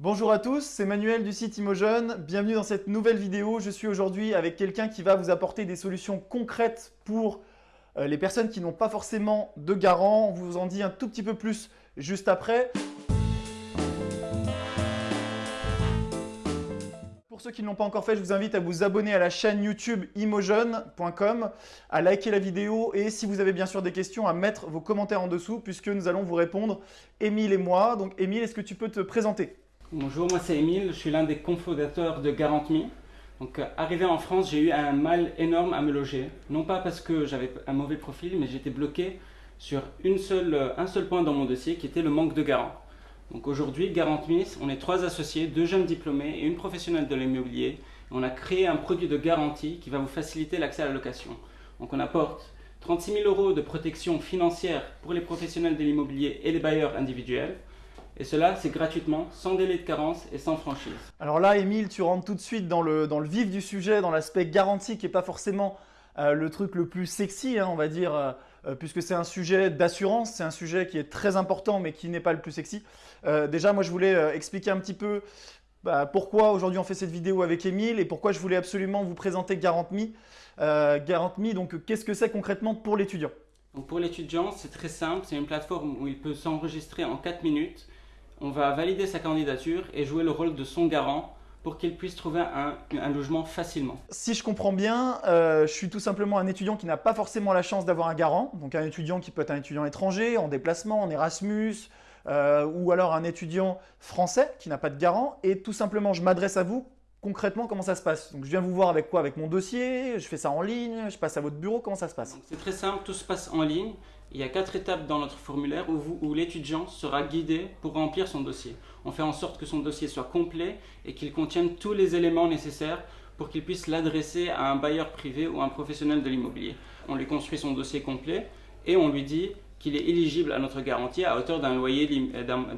Bonjour à tous, c'est Manuel du site Imogen. Bienvenue dans cette nouvelle vidéo. Je suis aujourd'hui avec quelqu'un qui va vous apporter des solutions concrètes pour euh, les personnes qui n'ont pas forcément de garant. On vous en dit un tout petit peu plus juste après. Pour ceux qui ne l'ont pas encore fait, je vous invite à vous abonner à la chaîne YouTube imogen.com, à liker la vidéo et si vous avez bien sûr des questions, à mettre vos commentaires en dessous puisque nous allons vous répondre, Émile et moi. Donc Émile, est-ce que tu peux te présenter? Bonjour, moi c'est Emile, je suis l'un des cofondateurs de GarantMe. Donc, euh, arrivé en France, j'ai eu un mal énorme à me loger. Non pas parce que j'avais un mauvais profil, mais j'étais bloqué sur euh, un seul point dans mon dossier qui était le manque de garant. Donc aujourd'hui, GarantMe, on est trois associés, deux jeunes diplômés et une professionnelle de l'immobilier. On a créé un produit de garantie qui va vous faciliter l'accès à la location. Donc on apporte 36 000 euros de protection financière pour les professionnels de l'immobilier et les bailleurs individuels. Et cela, c'est gratuitement, sans délai de carence et sans franchise. Alors là, Émile, tu rentres tout de suite dans le, dans le vif du sujet, dans l'aspect garantie qui n'est pas forcément euh, le truc le plus sexy, hein, on va dire, euh, euh, puisque c'est un sujet d'assurance, c'est un sujet qui est très important mais qui n'est pas le plus sexy. déjà, moi, je voulais expliquer un petit peu bah, pourquoi aujourd'hui on fait cette vidéo avec Émile et pourquoi je voulais absolument vous présenter GarantMe. GarantMe, donc qu'est-ce que c'est concrètement pour l'étudiant? Pour l'étudiant, c'est très simple, c'est une plateforme où il peut s'enregistrer en 4 minutes on va valider sa candidature et jouer le rôle de son garant pour qu'il puisse trouver un, logement facilement. Si je comprends bien, euh, je suis tout simplement un étudiant qui n'a pas forcément la chance d'avoir un garant, donc un étudiant qui peut être un étudiant étranger, en déplacement, en Erasmus, euh, ou alors un étudiant français qui n'a pas de garant, et tout simplement je m'adresse à vous concrètement, comment ça se passe? Donc, je viens vous voir avec quoi? Avec mon dossier, je fais ça en ligne, je passe à votre bureau, comment ça se passe? C'est très simple, tout se passe en ligne. Il y a quatre étapes dans notre formulaire où, l'étudiant sera guidé pour remplir son dossier. On fait en sorte que son dossier soit complet et qu'il contienne tous les éléments nécessaires pour qu'il puisse l'adresser à un bailleur privé ou un professionnel de l'immobilier. On lui construit son dossier complet et on lui dit qu'il est éligible à notre garantie à hauteur d'un loyer,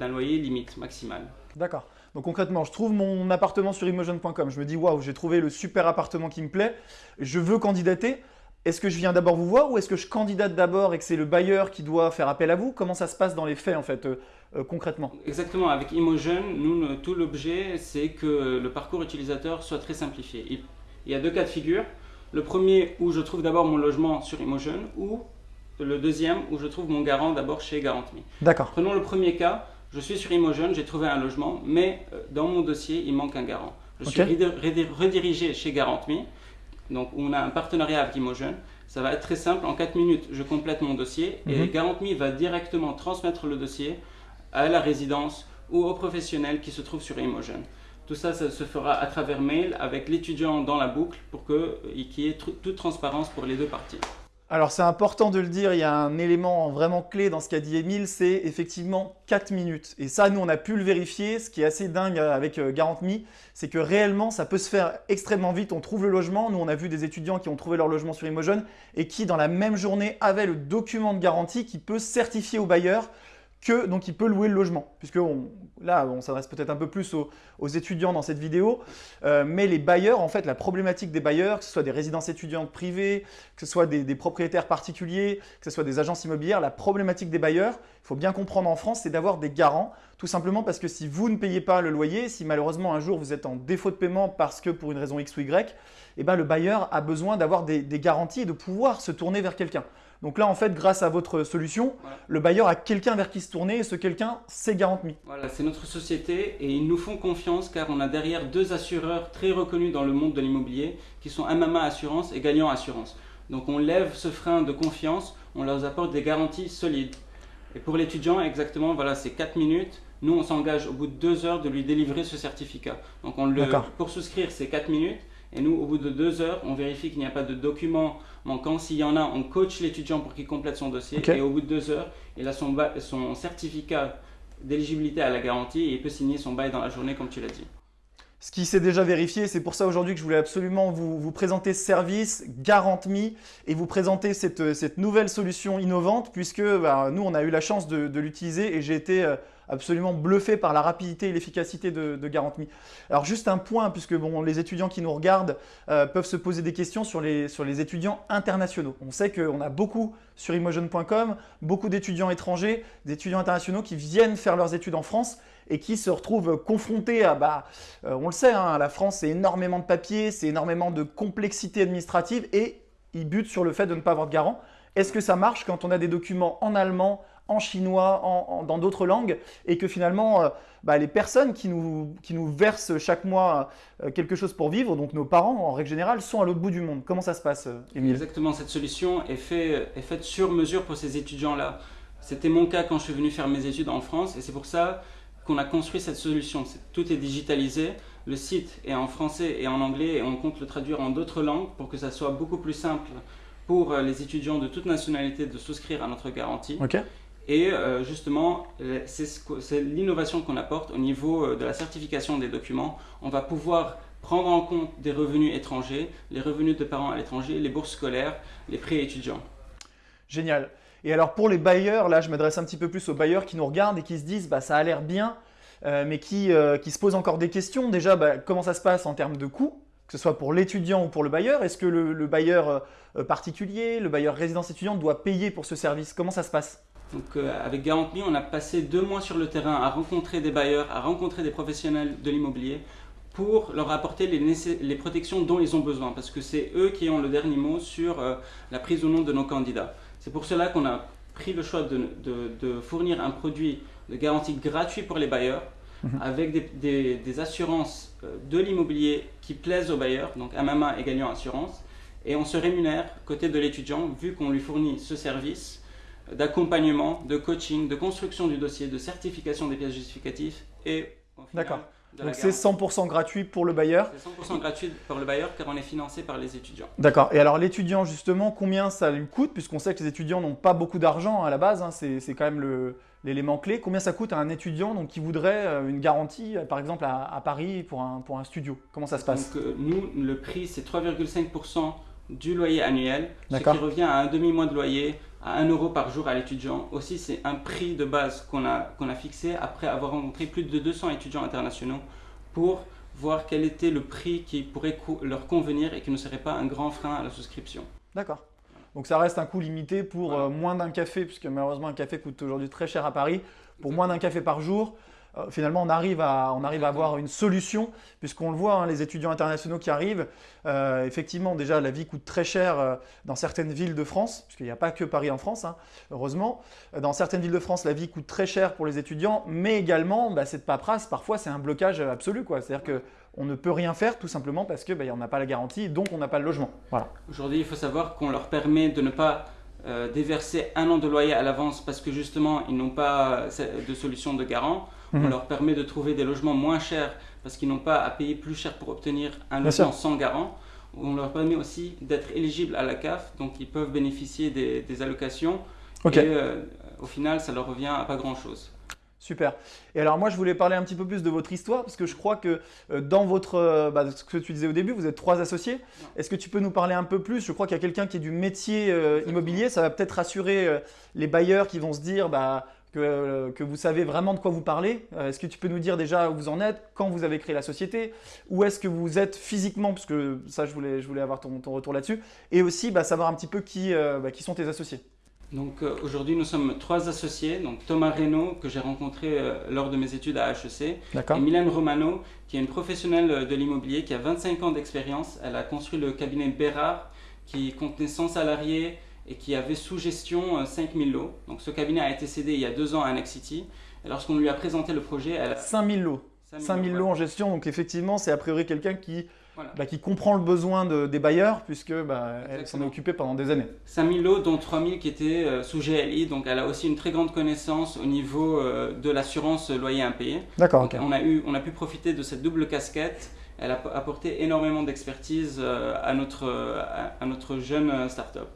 loyer limite maximal. D'accord. Donc concrètement, je trouve mon appartement sur Imogen.com. Je me dis, waouh, j'ai trouvé le super appartement qui me plaît. Je veux candidater. Est-ce que je viens d'abord vous voir ou est-ce que je candidate d'abord et que c'est le bailleur qui doit faire appel à vous? Comment ça se passe dans les faits en fait, euh, euh, concrètement? Exactement, avec Imogen, nous, tout l'objet, c'est que le parcours utilisateur soit très simplifié. Il, y a deux cas de figure. Le premier où je trouve d'abord mon logement sur Imogen ou le deuxième où je trouve mon garant d'abord chez GarantMe. D'accord. Prenons le premier cas. Je suis sur Imogen, j'ai trouvé un logement, mais euh, dans mon dossier, il manque un garant. Je suis redirigé chez GarantMe donc, on a un partenariat avec Imogen. Ça va être très simple. En 4 minutes, je complète mon dossier et mhm. GarantMe va directement transmettre le dossier à la résidence ou au professionnel qui se trouve sur Imogen. Tout ça, ça se fera à travers mail avec l'étudiant dans la boucle pour euh, qu'il y ait toute transparence pour les deux parties. Alors c'est important de le dire, il y a un élément vraiment clé dans ce qu'a dit Emile, c'est effectivement 4 minutes. Et ça, nous, on a pu le vérifier. Ce qui est assez dingue avec euh, GarantMe, c'est que réellement, ça peut se faire extrêmement vite. On trouve le logement. Nous, on a vu des étudiants qui ont trouvé leur logement sur Imogen et qui, dans la même journée, avaient le document de garantie qui peut certifier au bailleur que donc il peut louer le logement. Puisque là, on s'adresse peut-être un peu plus aux, étudiants dans cette vidéo, euh, mais les bailleurs, en fait, la problématique des bailleurs, que ce soit des résidences étudiantes privées, que ce soit des, propriétaires particuliers, que ce soit des agences immobilières, la problématique des bailleurs, il faut bien comprendre en France, c'est d'avoir des garants, tout simplement parce que si vous ne payez pas le loyer, si malheureusement un jour vous êtes en défaut de paiement parce que pour une raison X ou Y, eh ben, le bailleur a besoin d'avoir des, des garanties et de pouvoir se tourner vers quelqu'un. Donc là, en fait, grâce à votre solution, le bailleur a quelqu'un vers qui se tourner et ce quelqu'un, c'est GarantMe. Voilà, c'est notre société et ils nous font confiance car on a derrière deux assureurs très reconnus dans le monde de l'immobilier qui sont MMA Assurance et Gagnant Assurance. Donc on lève ce frein de confiance, on leur apporte des garanties solides. Et pour l'étudiant, exactement, voilà, c'est 4 minutes. Nous, on s'engage au bout de 2 heures de lui délivrer ce certificat. Donc on le, pour souscrire, c'est 4 minutes. Et nous, au bout de deux heures, on vérifie qu'il n'y a pas de documents manquants. S'il y en a, on coach l'étudiant pour qu'il complète son dossier. Et au bout de deux heures, il a son, son certificat d'éligibilité à la garantie et il peut signer son bail dans la journée, comme tu l'as dit. Ce qui s'est déjà vérifié, c'est pour ça aujourd'hui que je voulais absolument vous, présenter ce service GarantMe et vous présenter cette, nouvelle solution innovante puisque bah, nous, on a eu la chance de, l'utiliser et j'ai été euh, absolument bluffé par la rapidité et l'efficacité de, de GarantMe. Alors juste un point, puisque les étudiants qui nous regardent euh, peuvent se poser des questions sur les, sur les étudiants internationaux. On sait qu'on a beaucoup sur Imogen.com, beaucoup d'étudiants étrangers, d'étudiants internationaux qui viennent faire leurs études en France et qui se retrouvent confrontés à, bah, euh, on le sait, hein, la France, c'est énormément de papiers, c'est énormément de complexité administrative et ils butent sur le fait de ne pas avoir de garant. Est-ce que ça marche quand on a des documents en allemand, en chinois, dans d'autres langues, et que finalement, euh, bah, les personnes qui nous, qui nous versent chaque mois euh, quelque chose pour vivre, donc nos parents en règle générale, sont à l'autre bout du monde? Comment ça se passe, Émile? Exactement, cette solution est, fait, est faite sur mesure pour ces étudiants-là. C'était mon cas quand je suis venu faire mes études en France, et c'est pour ça qu'on a construit cette solution. Tout est digitalisé, le site est en français et en anglais, et on compte le traduire en d'autres langues pour que ça soit beaucoup plus simple pour euh, les étudiants de toute nationalité de souscrire à notre garantie. Et euh, justement, c'est l'innovation qu'on apporte au niveau euh, de la certification des documents. On va pouvoir prendre en compte des revenus étrangers, les revenus de parents à l'étranger, les bourses scolaires, les prêts étudiants. Génial. Et alors pour les bailleurs, là je m'adresse un petit peu plus aux bailleurs qui nous regardent et qui se disent bah, ça a l'air bien, mais qui, qui, se posent encore des questions. Déjà, bah, comment ça se passe en termes de coûts que ce soit pour l'étudiant ou pour le bailleur? Est-ce que le, bailleur euh, particulier, le bailleur résidence étudiante doit payer pour ce service? Comment ça se passe? Donc, euh, avec Garantme, on a passé deux mois sur le terrain à rencontrer des bailleurs, à rencontrer des professionnels de l'immobilier pour leur apporter les, protections dont ils ont besoin, parce que c'est eux qui ont le dernier mot sur euh, la prise ou non de nos candidats. C'est pour cela qu'on a pris le choix de, de, fournir un produit de garantie gratuit pour les bailleurs, Mhm. avec des, assurances euh, de l'immobilier qui plaisent aux bailleurs, donc MMA et gagnant assurance, et on se rémunère côté de l'étudiant vu qu'on lui fournit ce service d'accompagnement, de coaching, de construction du dossier, de certification des pièces justificatives et D'accord. Donc c'est 100% gratuit pour le bailleur. C'est 100% gratuit pour le bailleur car on est financé par les étudiants. D'accord. Et alors l'étudiant justement, combien ça lui coûte Puisqu'on sait que les étudiants n'ont pas beaucoup d'argent à la base, hein, c'est quand même l'élément clé. Combien ça coûte à un étudiant donc, qui voudrait euh, une garantie, euh, par exemple à, Paris, pour un, pour un studio? Comment ça se passe? Donc, euh, Nous, le prix, c'est 3,5% du loyer annuel, ce qui revient à un demi-mois de loyer, à 1 euro par jour à l'étudiant. Aussi, c'est un prix de base qu'on a, qu'on a fixé après avoir rencontré plus de 200 étudiants internationaux pour voir quel était le prix qui pourrait leur convenir et qui ne serait pas un grand frein à la souscription. D'accord. Donc ça reste un coût limité pour euh, moins d'un café, puisque malheureusement un café coûte aujourd'hui très cher à Paris. Pour moins d'un café par jour, euh, finalement, on arrive à, avoir une solution, puisqu'on le voit, hein, les étudiants internationaux qui arrivent, euh, effectivement, déjà, la vie coûte très cher euh, dans certaines villes de France, puisqu'il n'y a pas que Paris en France, hein, heureusement. Dans certaines villes de France, la vie coûte très cher pour les étudiants, mais également, bah, cette paperasse, parfois, c'est un blocage absolu. C'est-à-dire qu'on ne peut rien faire tout simplement parce qu'on bah, n'a pas la garantie, donc on n'a pas le logement. Aujourd'hui, il faut savoir qu'on leur permet de ne pas déverser un an de loyer à l'avance parce que justement, ils n'ont pas de solution de garant. On mhm. leur permet de trouver des logements moins chers parce qu'ils n'ont pas à payer plus cher pour obtenir un logement sans garant. On leur permet aussi d'être éligibles à la CAF, donc ils peuvent bénéficier des, allocations. Et euh, au final, ça leur revient à pas grand-chose. Super. Et alors moi, je voulais parler un petit peu plus de votre histoire, parce que je crois que euh, dans votre, euh, bah, ce que tu disais au début, vous êtes trois associés. Est-ce que tu peux nous parler un peu plus? Je crois qu'il y a quelqu'un qui est du métier immobilier. Ça va peut-être rassurer les bailleurs qui vont se dire, bah, euh, que, vous savez vraiment de quoi vous parlez. Euh, est-ce que tu peux nous dire déjà où vous en êtes, quand vous avez créé la société, où est-ce que vous êtes physiquement, parce que ça, je voulais, je voulais avoir ton, retour là-dessus, et aussi bah, savoir un petit peu qui, euh, bah, qui sont tes associés. Donc aujourd'hui, nous sommes trois associés. Donc Thomas Reynaud, que j'ai rencontré lors de mes études à HEC, et Mylène Romano, qui est une professionnelle de l'immobilier qui a 25 ans d'expérience. Elle a construit le cabinet Bérard, qui contenait 100 salariés, et qui avait sous gestion 5000 euh, lots. Donc ce cabinet a été cédé il y a deux ans à Nexity. Et lorsqu'on lui a présenté le projet, elle a... 5000 lots. 5000 lots en gestion, donc effectivement, c'est a priori quelqu'un qui, bah, qui comprend le besoin des bailleurs, puisque bah, elle s'en est occupée pendant des années. 5000 lots, dont 3000 qui étaient euh, sous GLI, donc elle a aussi une très grande connaissance au niveau euh, de l'assurance loyer impayé. D'accord. On, a eu, on a pu profiter de cette double casquette. Elle a apporté énormément d'expertise à, notre, à notre jeune start-up.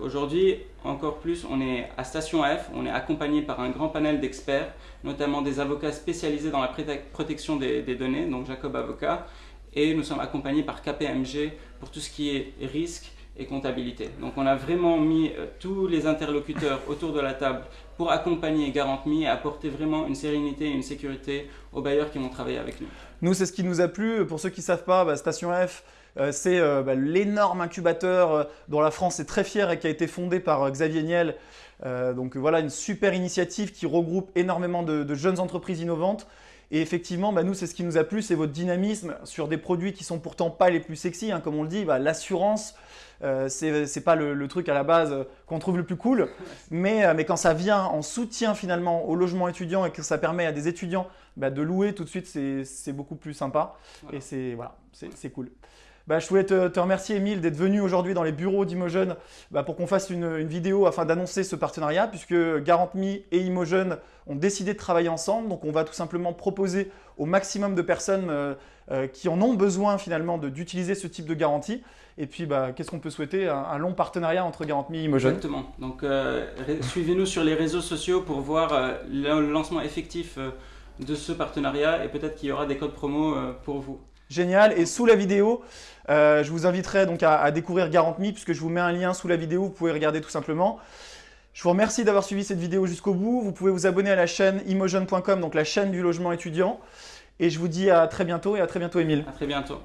Aujourd'hui, encore plus, on est à Station F, on est accompagné par un grand panel d'experts, notamment des avocats spécialisés dans la protection des, données, donc Jacob Avocat, et nous sommes accompagnés par KPMG pour tout ce qui est risque et comptabilité. Donc on a vraiment mis euh, tous les interlocuteurs autour de la table pour accompagner GarantMe et apporter vraiment une sérénité et une sécurité aux bailleurs qui vont travailler avec nous. Nous, c'est ce qui nous a plu. Pour ceux qui ne savent pas, bah, Station F, euh, c'est euh, bah, l'énorme incubateur dont la France est très fière et qui a été fondé par Xavier Niel. donc voilà, une super initiative qui regroupe énormément de, jeunes entreprises innovantes. Et effectivement, bah, nous, c'est ce qui nous a plu, c'est votre dynamisme sur des produits qui sont pourtant pas les plus sexy, hein, comme on le dit, l'assurance. Euh, c'est pas le, truc à la base euh, qu'on trouve le plus cool, mais, euh, mais, quand ça vient en soutien finalement au logement étudiant et que ça permet à des étudiants bah, de louer tout de suite, c'est beaucoup plus sympa et c'est voilà, c'est cool. Bah, je voulais te, remercier, Emile, d'être venu aujourd'hui dans les bureaux d'Imogen bah, pour qu'on fasse une, vidéo afin d'annoncer ce partenariat, puisque GarantMe et Imogen ont décidé de travailler ensemble. Donc, on va tout simplement proposer au maximum de personnes euh, euh, qui en ont besoin finalement d'utiliser ce type de garantie. Et puis, bah, qu'est-ce qu'on peut souhaiter? Un, long partenariat entre GarantMe et Imogen. Exactement. Donc, euh, suivez-nous sur les réseaux sociaux pour voir le lancement effectif de ce partenariat et peut-être qu'il y aura des codes promo pour vous. Génial. Et sous la vidéo, euh, je vous inviterai donc à, découvrir GarantMe puisque je vous mets un lien sous la vidéo, vous pouvez regarder tout simplement. Je vous remercie d'avoir suivi cette vidéo jusqu'au bout. Vous pouvez vous abonner à la chaîne imogen.com, donc la chaîne du logement étudiant. Et je vous dis à très bientôt et à très bientôt Emile. À très bientôt.